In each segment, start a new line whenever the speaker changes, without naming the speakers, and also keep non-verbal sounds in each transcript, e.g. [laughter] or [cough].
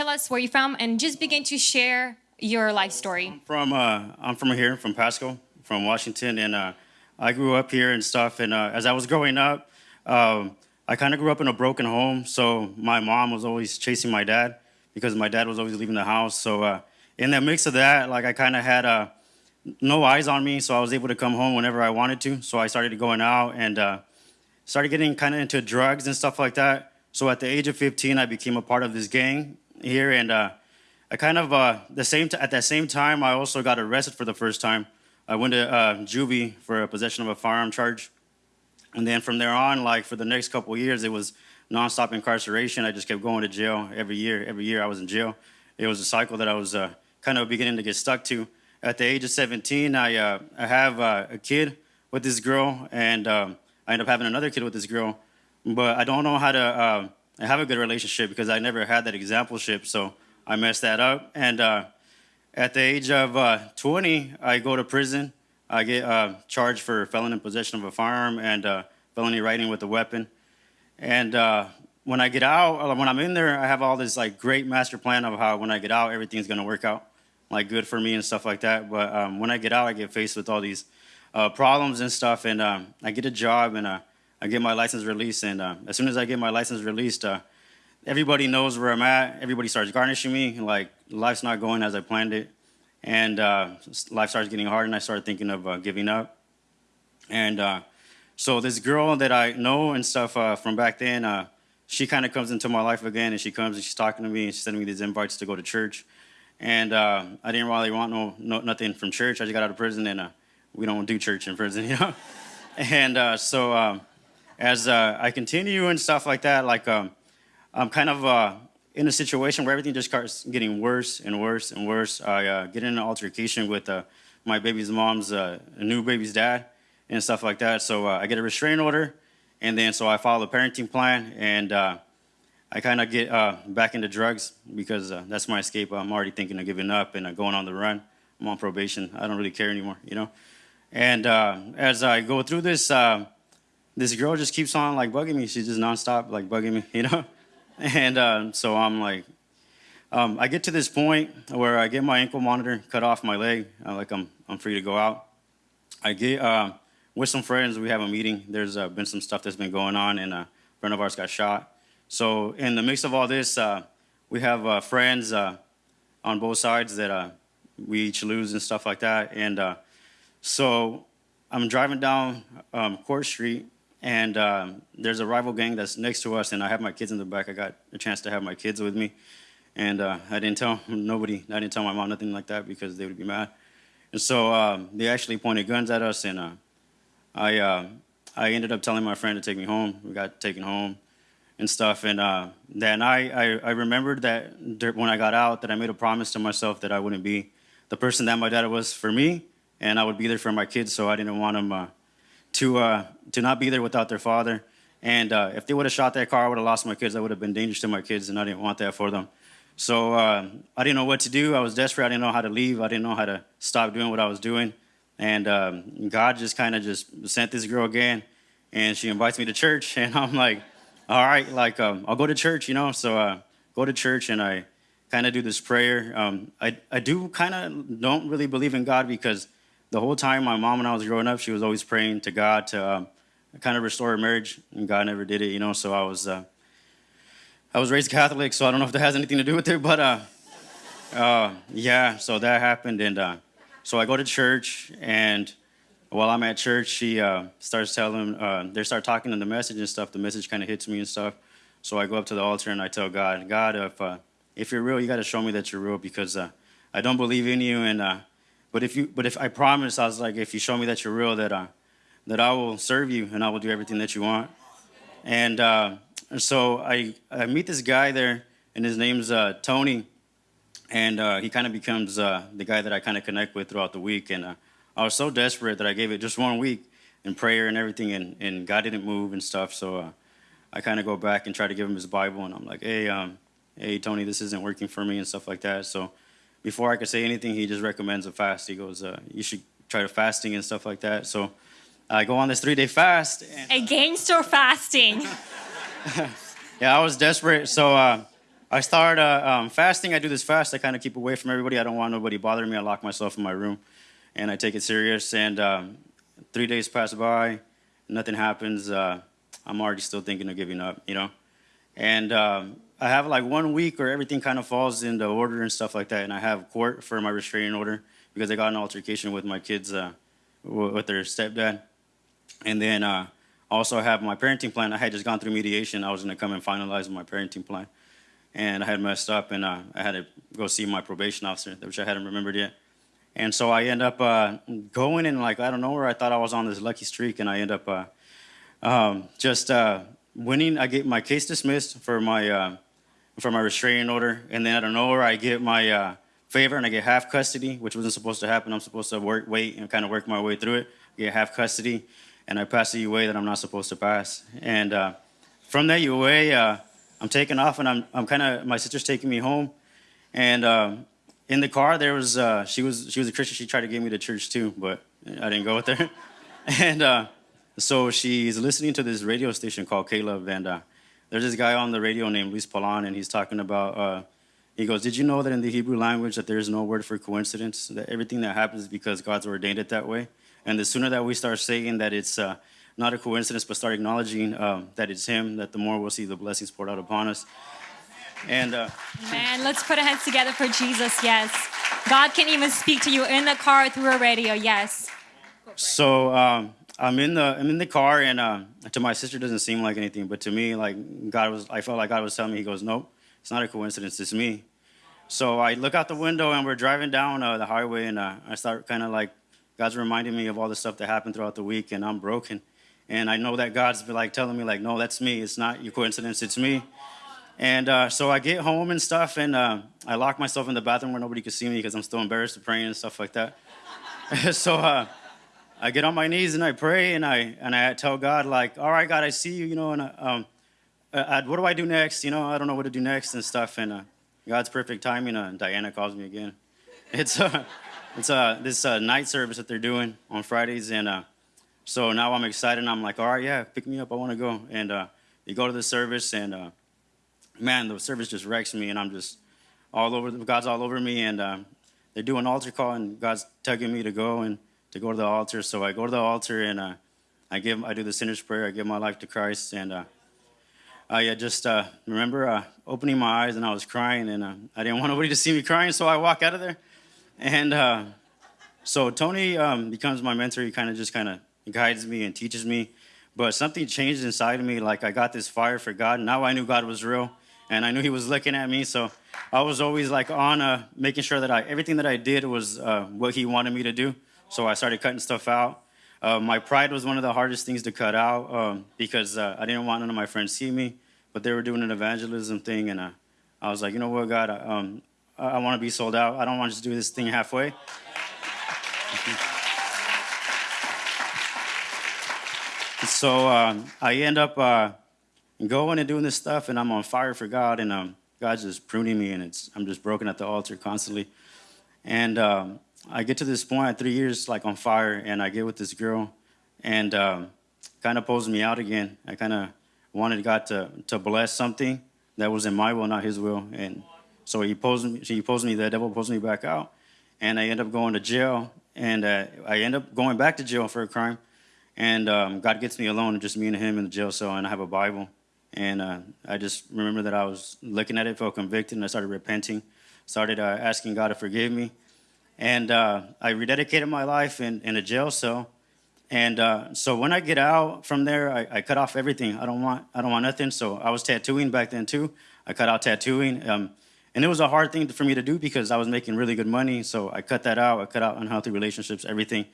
tell us where you're from and just begin to share your life story.
From uh, I'm from here, from Pasco, from Washington, and uh, I grew up here and stuff. And uh, as I was growing up, um, I kind of grew up in a broken home. So my mom was always chasing my dad because my dad was always leaving the house. So uh, in the mix of that, like I kind of had uh, no eyes on me, so I was able to come home whenever I wanted to. So I started going out and uh, started getting kind of into drugs and stuff like that. So at the age of 15, I became a part of this gang here, and uh, I kind of uh, the same at that same time, I also got arrested for the first time. I went to uh, juvie for a possession of a firearm charge, and then from there on, like for the next couple years, it was nonstop incarceration. I just kept going to jail every year. Every year I was in jail. It was a cycle that I was uh, kind of beginning to get stuck to. At the age of 17, I uh, I have uh, a kid with this girl, and um, I end up having another kid with this girl, but I don't know how to uh, have a good relationship because I never had that exampleship. So I messed that up. And uh, at the age of uh, 20, I go to prison. I get uh, charged for felon in possession of a firearm and uh, felony writing with a weapon. And uh, when I get out, uh, when I'm in there, I have all this like great master plan of how when I get out, everything's gonna work out, like good for me and stuff like that. But um, when I get out, I get faced with all these problems and stuff. And um, I get a job and I get my license released. And as soon as I get my license released, everybody knows where I'm at. Everybody starts garnishing me. Like life's not going as I planned it, and uh, life starts getting hard. And I started thinking of uh, giving up. And uh, so this girl that I know and stuff uh, from back then, uh, she kind of comes into my life again, and she comes and she's talking to me and she's sending me these invites to go to church. And uh, I didn't really want no, no, nothing from church. I just got out of prison, and we don't do church in prison, [laughs] you know. and so um, as I continue and stuff like that, like. Um, I'm kind of uh, in a situation where everything just starts getting worse and worse and worse. I uh, get in an altercation with uh, my baby's mom's uh, new baby's dad and stuff like that. So uh, I get a restraining order, and then so I follow the parenting plan, and uh, I kind of get back into drugs because that's my escape. I'm already thinking of giving up and going on the run. I'm on probation. I don't really care anymore, you know. And as I go through this, this girl just keeps on like bugging me. She's just nonstop like bugging me, [laughs] you know. And uh, so I'm like, um, I get to this point where I get my ankle monitor cut off my leg, uh, like I'm, I'm free to go out. I get uh, with some friends, we have a meeting. There's uh, been some stuff that's been going on, and a friend of ours got shot. So in the mix of all this, uh, we have uh, friends on both sides that we each lose and stuff like that. And so I'm driving down um, Court Street, and um, there's a rival gang that's next to us, and I have my kids in the back. I got a chance to have my kids with me, and uh, I didn't tell nobody. I didn't tell my mom nothing like that because they would be mad. And so um, they actually pointed guns at us, and uh, I uh, I ended up telling my friend to take me home. We got taken home and stuff. And uh, then I, I I remembered that when I got out, that I made a promise to myself that I wouldn't be the person that my dad was for me, and I would be there for my kids. So I didn't want them uh, to uh, to not be there without their father. And uh, if they would have shot that car, I would have lost my kids. I would have been dangerous to my kids, and I didn't want that for them. So uh, I didn't know what to do. I was desperate. I didn't know how to leave. I didn't know how to stop doing what I was doing. And um, God just kind of just sent this girl again, and she invites me to church. [laughs] And I'm like, all right, like um, I'll go to church, you know. So uh, go to church, and I kind of do this prayer. Um, I I do kind of don't really believe in God because the whole time my mom and I was growing up, she was always praying to God to um, kind of restore a marriage, and God never did it, you know. So I was uh, I was raised Catholic, so I don't know if that has anything to do with it, but uh, uh, yeah. So that happened, and uh, so I go to church, and while I'm at church, she uh, starts telling, uh, they start talking in the message and stuff. The message kind of hits me and stuff. So I go up to the altar and I tell God, God, if if you're real, you got to show me that you're real because I don't believe in you, and but if you, but if I promise, I was like, if you show me that you're real, that I, that I will serve you and I will do everything that you want. And, uh, so I, I meet this guy there, and his name's uh, Tony, and uh, he kind of becomes uh, the guy that I kind of connect with throughout the week. And uh, I was so desperate that I gave it just one week in prayer and everything, and, and God didn't move and stuff. So uh, I kind of go back and try to give him his Bible, and I'm like, hey, um, hey, Tony, this isn't working for me and stuff like that. So before I could say anything, he just recommends a fast. He goes, uh, you should try to fasting and stuff like that. So I go on this three day fast.
And, Against or fasting? [laughs]
yeah, I was desperate. So uh, I start uh, um, fasting. I do this fast. I kind of keep away from everybody. I don't want nobody bothering me. I lock myself in my room, and I take it serious. And um, three days pass by, nothing happens. Uh, I'm already still thinking of giving up, you know. And um, I have like one week where everything kind of falls into order and stuff like that. And I have court for my restraining order because I got an altercation with my kids, uh, with their stepdad. And then uh, also I have my parenting plan. I had just gone through mediation. I was going to come and finalize my parenting plan. And I had messed up and uh, I had to go see my probation officer, which I hadn't remembered yet. And so I end up uh, going and like, I don't know where I thought I was on this lucky streak. And I end up uh, um, just uh, winning. I get my case dismissed for my uh, for my restraining order, and then out of nowhere, I get my uh, favor and I get half custody, which wasn't supposed to happen. I'm supposed to work, wait, and kind of work my way through it. Get half custody, and I pass the UA that I'm not supposed to pass. And uh, from that UA, uh, I'm taking off, and I'm I'm kind of my sister's taking me home, and um, in the car there was uh, she was she was a Christian. She tried to get me to church too, but I didn't go with her, [laughs] and. Uh, so she's listening to this radio station called K-LOVE, and uh, there's this guy on the radio named Luis Palau, and he's talking about. Uh, he goes, "Did you know that in the Hebrew language that there is no word for coincidence? That everything that happens is because God's ordained it that way. And the sooner that we start saying that it's uh, not a coincidence, but start acknowledging um, that it's Him, that the more we'll see the blessings poured out upon us." And uh,
Man, let's put our hands together for Jesus. Yes. God can even speak to you in the car through a radio. Yes.
So um, I'm in the I'm in the car, and uh, to my sister, doesn't seem like anything, but to me, like God was, I felt like God was telling me. He goes, "Nope, it's not a coincidence. It's me." So I look out the window, and we're driving down uh, the highway, and uh, I start kind of like God's reminding me of all the stuff that happened throughout the week, and I'm broken, and I know that God's been like telling me, like, "No, that's me. It's not your coincidence. It's me." And uh, so I get home and stuff, and uh, I lock myself in the bathroom where nobody could see me because I'm still embarrassed to pray and stuff like that. [laughs] so uh, I get on my knees and I pray and I and I tell God like, all right, God, I see you, you know, and uh, um, uh, what do I do next? You know, I don't know what to do next and stuff. And uh, God's perfect timing. Uh, Diana calls me again. [laughs] It's uh, it's uh, this uh, night service that they're doing on Fridays, and uh, so now I'm excited. and I'm like, all right, yeah, pick me up. I want to go. And uh, you go to the service, and uh, man, the service just wrecks me, and I'm just all over. God's all over me, and uh, they're doing altar call, and God's tugging me to go and to go to the altar. So I go to the altar, and uh, I give, I do the sinner's prayer. I give my life to Christ, and uh, I uh, just uh, remember uh, opening my eyes, and I was crying, and uh, I didn't want nobody to see me crying, so I walk out of there, and so Tony um, becomes my mentor. He kind of just kind of guides me and teaches me. But something changed inside of me. Like I got this fire for God. Now I knew God was real, and I knew He was looking at me. So I was always like on making sure that I everything that I did was what He wanted me to do. So I started cutting stuff out. Uh, my pride was one of the hardest things to cut out um, because uh, I didn't want none of my friends see me, but they were doing an evangelism thing, and uh, I was like, you know what, God, I, um, I, I want to be sold out. I don't want to just do this thing halfway. [laughs] so um, I end up uh, going and doing this stuff, and I'm on fire for God, and um, God's just pruning me, and it's I'm just broken at the altar constantly. And um, I get to this point at three years, like on fire, and I get with this girl, and um, kind of pulls me out again. I kind of wanted God to to bless something that was in my will, not His will, and so He pulls me. He pulls me. The devil pulls me back out, and I end up going to jail, and uh, I end up going back to jail for a crime. And um, God gets me alone, just me and him in the jail cell, and I have a Bible. And uh, I just remember that I was looking at it, felt convicted, and I started repenting, started uh, asking God to forgive me. And uh, I rededicated my life in, in a jail cell. And uh, so when I get out from there, I, I, cut off everything. I don't want I don't want nothing. So I was tattooing back then too. I cut out tattooing, um, and it was a hard thing for me to do because I was making really good money. So I cut that out. I cut out unhealthy relationships, everything.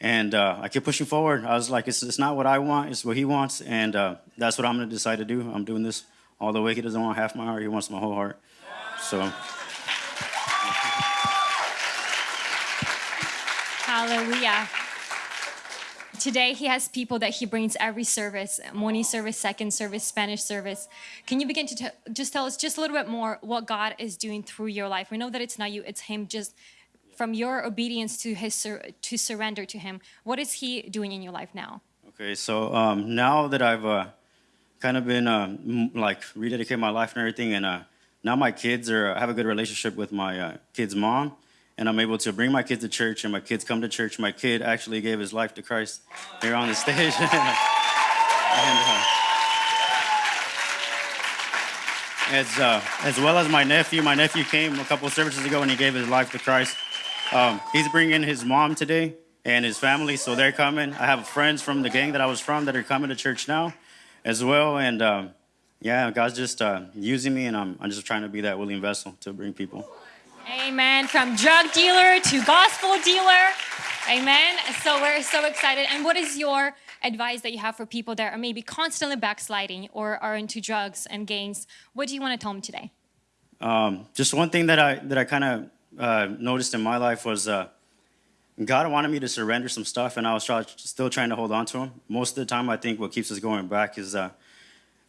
And uh, I kept pushing forward. I was like, it's, it's not what I want, it's what he wants. And uh, that's what I'm going to decide to do. I'm doing this all the way. He doesn't want half my heart, he wants my whole heart. So.
Hallelujah. Today, he has people that he brings every service morning service, second service, Spanish service. Can you begin to just tell us just a little bit more what God is doing through your life? We know that it's not you, it's him just from your obedience to his sur- to surrender to him what is he doing in your life now
okay so um, now that i've uh, kind of been uh, like rededicate my life and everything and uh, now my kids are have a good relationship with my uh, kid's mom, and I'm able to bring my kids to church, and my kids come to church. My kid actually gave his life to Christ here on the stage. [laughs] and, uh, as uh, as well as my nephew. My nephew came a couple of services ago and he gave his life to Christ. Um, he's bringing his mom today and his family, so they're coming. I have friends from the gang that I was from that are coming to church now, as well. And um, yeah, God's just uh, using me, and I'm I'm just trying to be that willing vessel to bring people.
Amen. From drug dealer to gospel dealer. Amen. So we're so excited. And what is your advice that you have for people that are maybe constantly backsliding or are into drugs and gangs? What do you want to tell them today?
Um, just one thing that I that I kind of uh, noticed in my life was uh, God wanted me to surrender some stuff, and I was try, still trying to hold on to Him. Most of the time, I think what keeps us going back is uh,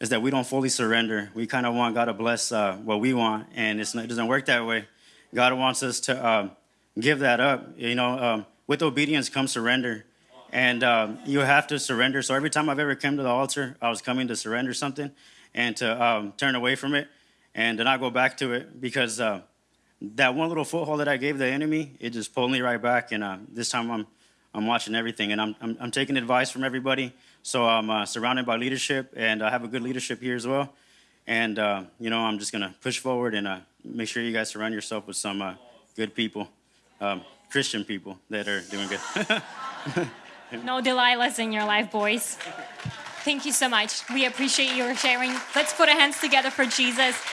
is that we don't fully surrender. We kind of want God to bless uh, what we want, and it's not, it doesn't work that way. God wants us to um, give that up. You know, um, with obedience comes surrender, and um, you have to surrender. So every time I've ever come to the altar, I was coming to surrender something and to um, turn away from it and to not go back to it because uh, that one little foothold that I gave the enemy, it just pulled me right back. And uh, this time I'm I'm watching everything, and I'm I'm, I'm taking advice from everybody. So I'm uh, surrounded by leadership, and I have a good leadership here as well. And uh, you know, I'm just gonna push forward and uh, make sure you guys surround yourself with some uh, good people, um, Christian people that are doing good. [laughs]
No Delilahs in your life, boys. Thank you so much. We appreciate your sharing. Let's put our hands together for Jesus.